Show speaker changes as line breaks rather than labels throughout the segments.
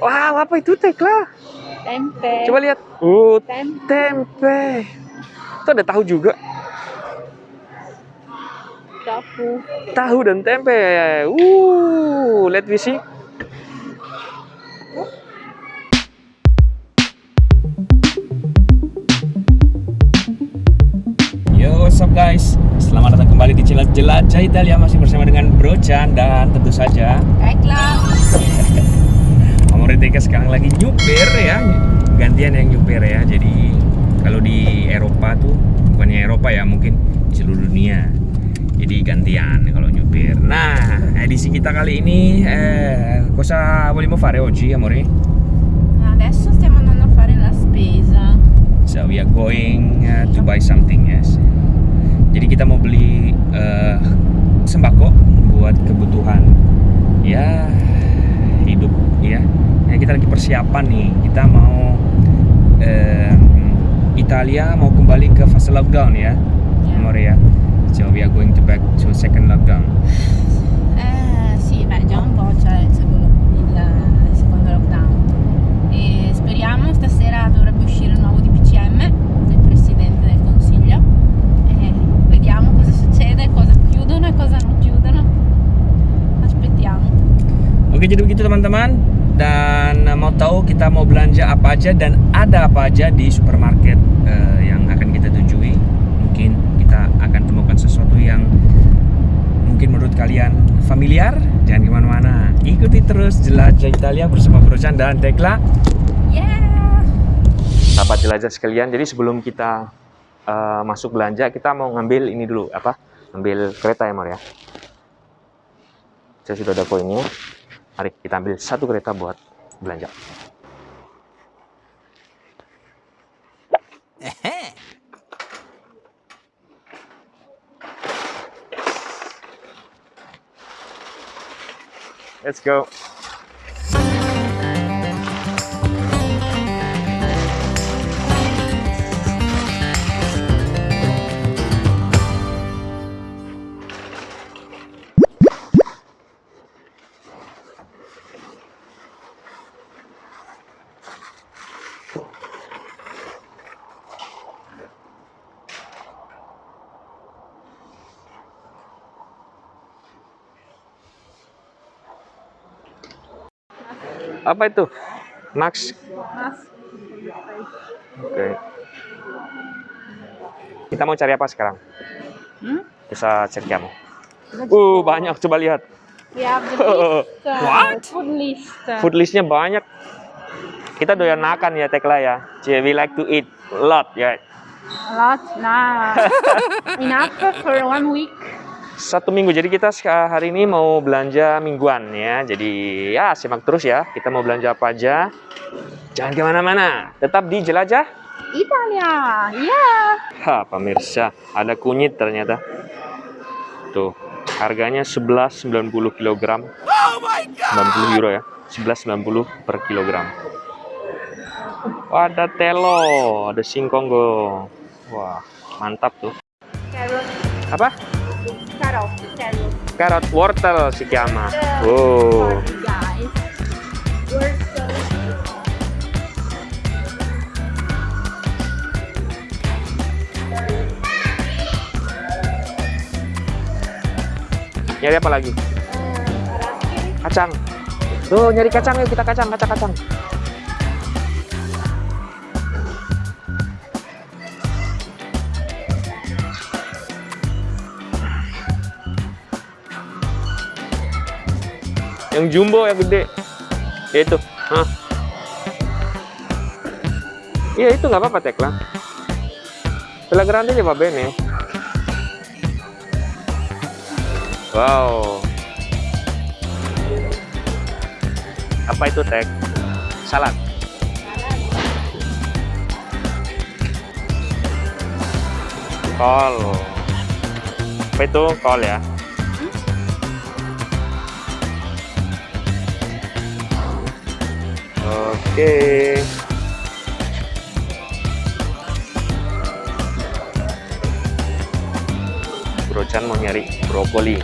Wow, apa itu Tekla?
Tempe.
Coba lihat. Uh,
Tempe.
tempe. Itu ada tahu juga.
Tofu.
Tahu dan tempe. Uh, let me see. Yo, what's up guys? Kembali di Jelat Jelajah Italia masih bersama dengan Bro Chan dan tentu saja
Baiklah.
Amore Teka sekarang lagi nyupir ya gantian yang nyupir ya jadi kalau di Eropa tuh bukannya Eropa ya mungkin di seluruh dunia jadi gantian kalau nyupir nah edisi kita kali ini eh, cosa vogliamo fare oggi amore?
Adesso stiamo andando a fare la spesa.
so we are going uh, to buy something yes jadi kita mau beli eh, sembako buat kebutuhan. Ya hidup ya. Nah, kita lagi persiapan nih. Kita mau em, Italia mau kembali ke fase lockdown ya
Ya.
amore ya. So we are going to back to second lockdown.
Eh, sì, beh, già un po' c'è il secondo, il secondo lockdown. E speriamo stasera dovrebbe uscire un nuovo DPCM
Oke jadi begitu teman-teman. Dan eh, mau tahu kita mau belanja apa aja dan ada apa aja di supermarket eh, yang akan kita tujui mungkin kita akan temukan sesuatu yang mungkin menurut kalian familiar. Jangan ke mana-mana. Ikuti terus jelajah Italia bersama Bro Chan dan Tekla.
Yeah!
sahabat jelajah sekalian jadi sebelum kita eh, masuk belanja kita mau ngambil ini dulu apa? Ngambil kereta ya Mar ya? Saya sudah ada koinnya mari kita ambil satu kereta buat belanja Let's go. Apa itu? Max. Oke. Kita mau cari apa sekarang?
Hmm?
Bisa cerchiamo. Uh, banyak. Coba lihat.
The list, uh,
What?
food list.
Food listnya banyak. Kita doyan makan ya Tekla ya. We like to eat a lot ya.
A lot. Nah, enough for one week.
Satu minggu. Jadi kita hari ini mau belanja mingguan ya. Jadi ya simak terus ya. Kita mau belanja apa aja. Jangan ke mana-mana. Tetap di jelajah.
Italia, yeah.
Ha, pemirsa, ada kunyit ternyata. Tuh, harganya 11,90 kg. 90 euro ya. 11,90 per kilogram. Wah, ada telo, ada singkong go. Wah, mantap tuh. Apa?
Carrot, carrot.
Wortel si chiama. Oh. Nyari apa lagi?
Eh,
Kacang. Tuh, nyari kacang yuk kita kacang, kacang, Yang jumbo yang gede. Ya itu. Hah. Iya itu nggak apa-apa Tekla. Quella grande gli va bene. Wow. Apa itu Tek? Salad. Kol. Apa itu kol ya? Oke. Bro Chan mau nyari brokoli.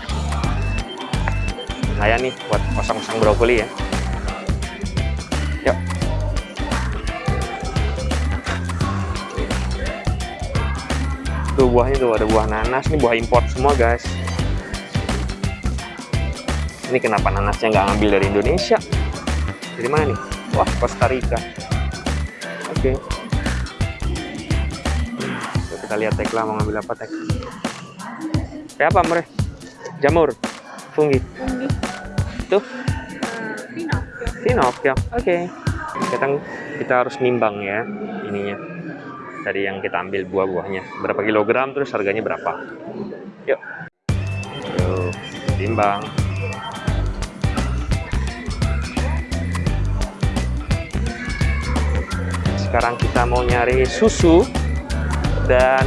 lumayan nih buat kosong-kosong brokoli ya. Yuk. Tuh buahnya tuh ada buah nanas nih buah import semua guys. Ini kenapa nanasnya nggak ngambil dari Indonesia? Dari mana nih wah Costa Rica oke. Yuk, kita lihat Tekla mau ngambil apa Tek kayak apa Mre? jamur? Fungi?
Quindi,
tuh?
Eh, Pinocchio.
Pinocchio. Oke. Kita kita harus nimbang ya ininya. Dari yang kita ambil buah-buahnya. Berapa kilogram terus harganya berapa? Yuk. Yuk timbang sekarang kita mau nyari susu dan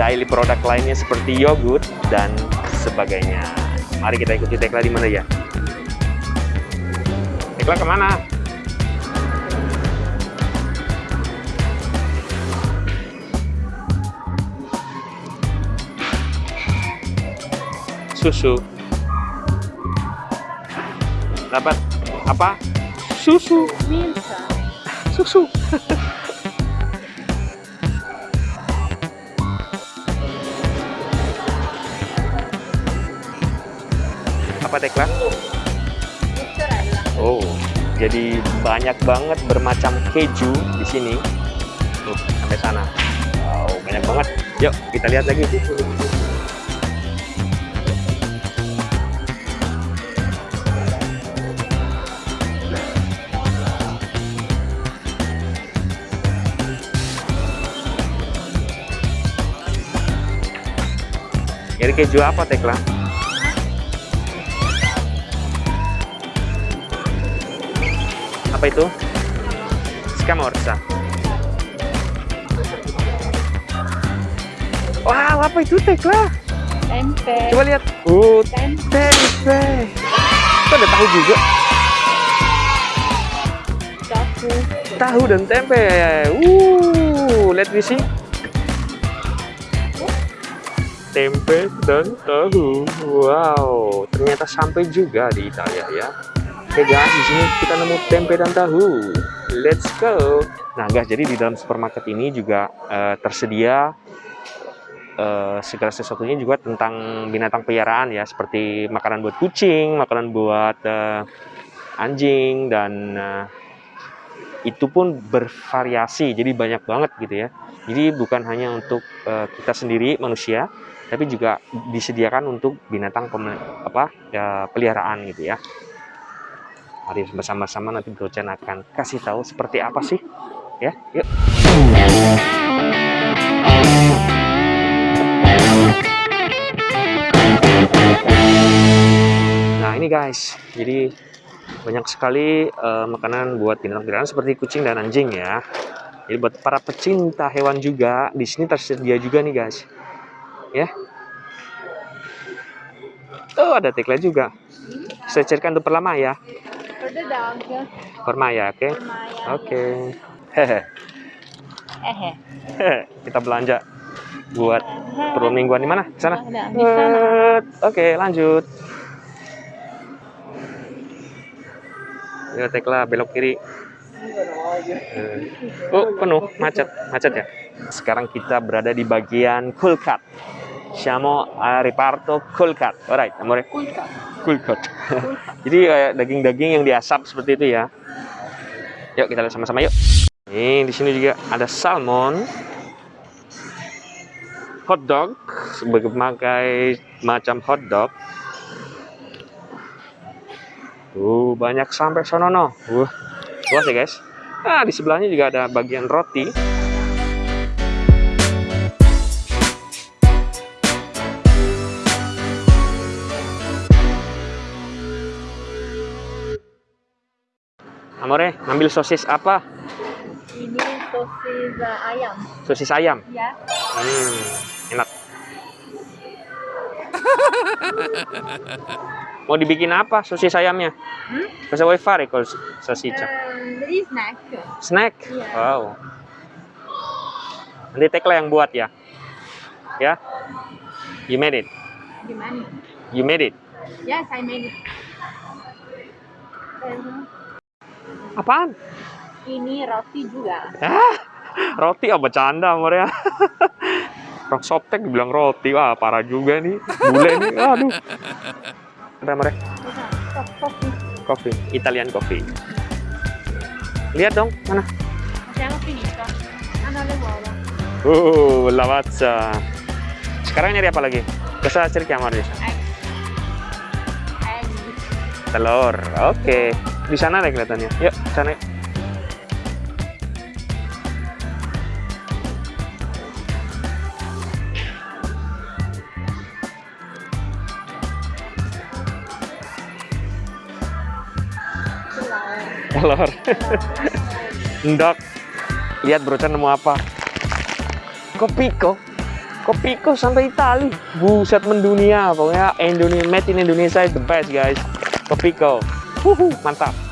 daily produk lainnya seperti yogurt dan sebagainya. Mari kita ikuti Tekla di mana ya? Tekla ke mana? Susu. Dapat apa? Susu.
Milka.
Susu apa Tekla? Oh, jadi banyak banget bermacam keju di sini. Tuh, sampai sana. Wow, banyak banget. Yuk, kita lihat lagi. Jadi keju apa, Tekla? Apa itu? Scamorza. Wow, apa itu Tekla?
Tempe.
Coba lihat. Oh,
Tempe.
tempe. Itu ada tahu juga.
Tofu.
Tahu dan tempe. Uh, let me see. Tempe dan tahu. Wow, ternyata sampai juga di Italia ya. Oke guys, di sini kita nemu tempe dan tahu. Let's go. Nah guys, jadi di dalam supermarket ini juga eh, tersedia eh, segala sesuatunya juga tentang binatang peliharaan ya, seperti makanan buat kucing, makanan buat eh, anjing dan eh, itu pun bervariasi, jadi banyak banget gitu ya. Jadi bukan hanya untuk eh, kita sendiri manusia, tapi juga disediakan untuk binatang apa ya, peliharaan gitu ya. Mari bersama-sama nanti Chan akan kasih tahu seperti apa sih ya. Yuk. Nah ini guys, jadi banyak sekali eh, makanan buat binatang peliharaan seperti kucing dan anjing ya. Jadi buat para pecinta hewan juga di sini tersedia juga nih guys. Ya. Oh ada Tekla juga. Saya carikan untuk perlama ya.
Dog.
Permaya, oke?
Maya.
Oke. Hehe.
Eh,
Hehe. Kita belanja buat perlu mingguan di mana? Sana. Oke, lanjut. Ya, Tekla belok kiri. Eh, Oh, penuh, macet, macet ya. Sekarang kita berada di bagian cool cut. Siamo a reparto cool cut. Alright, amore. Cool cut. Jadi kayak daging-daging yang diasap seperti itu ya. Yuk kita lihat sama-sama yuk. Nih di sini juga ada salmon, hot dog, sebagai macam hot dog. Tuh banyak sampai sonono. Wah, luas ya guys. Nah di sebelahnya juga ada bagian roti. Amore, ngambil sosis apa?
Ini sosis uh, ayam.
Sosis ayam.
Ya.
Hmm, enak. Mau dibikin apa sosis ayamnya?
Hmm?
Cosa vuoi fare col salsiccia?
Um, jadi snack.
Snack?
Iya.
Wow. Nanti Tekla yang buat ya? Ya? You made it?
Gimana?
You made it?
Yes, I made it.
Apaan?
Ini roti juga.
Ah, roti apa bercanda Maria? Rock softtek dibilang roti, wah parah juga nih. Bule nih, aduh. Apa Maria?
Kopi.
Coffee, Italian coffee. Lihat dong, mana?
Abbiamo finito. Hanno le uova.
Uh, lavazza. Sekarang nyari apa lagi? Cosa cerchiamo adesso?
Egg. Egg.
Telur. Oke. Di sana deh kelihatannya. Yuk, sana. yuk. Telur. Ndok. Lihat brocor nemu apa? Kopiko. Kopiko sampai Itali. Buset mendunia. Pokoknya Indonesia, made in Indonesia is the best guys. Kopiko. Wuhu, mantap.